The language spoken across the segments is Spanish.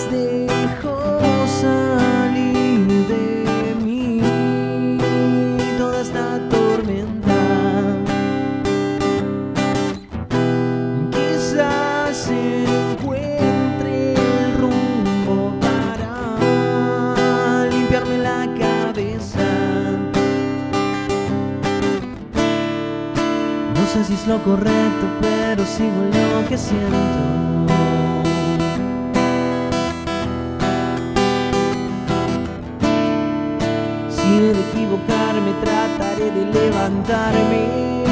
las dejo salir de mí toda esta tormenta. Quizás encuentre el rumbo para limpiarme la cabeza. No sé si es lo correcto, pero sigo lo que siento. Trataré de levantarme.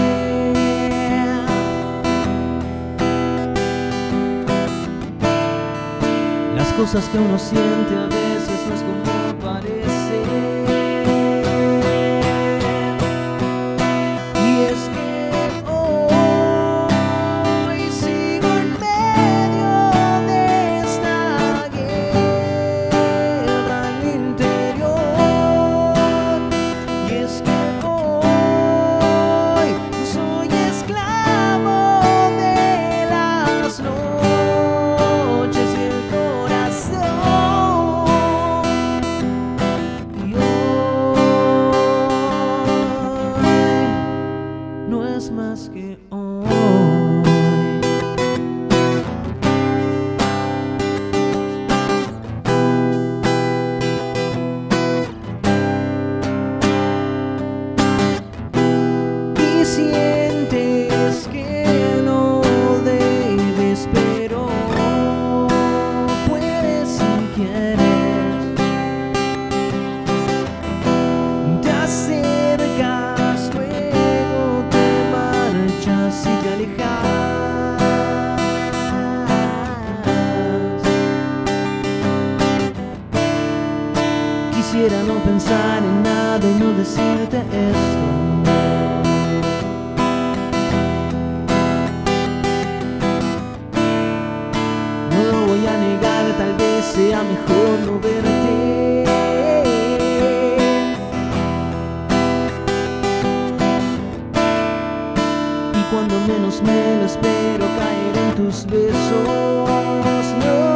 Las cosas que uno siente a veces no es como más que hoy. Quisiera no pensar en nada y no decirte esto. No lo voy a negar, tal vez sea mejor no verte. Y cuando menos me lo espero, caer en tus besos.